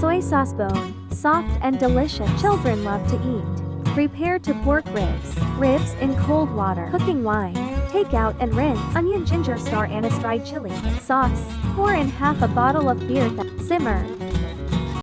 Soy sauce bone, soft and delicious. Children love to eat. Prepare to pork ribs. Ribs in cold water. Cooking wine. Take out and rinse. Onion, ginger, star anise, dried chili. Sauce. Pour in half a bottle of beer. Simmer.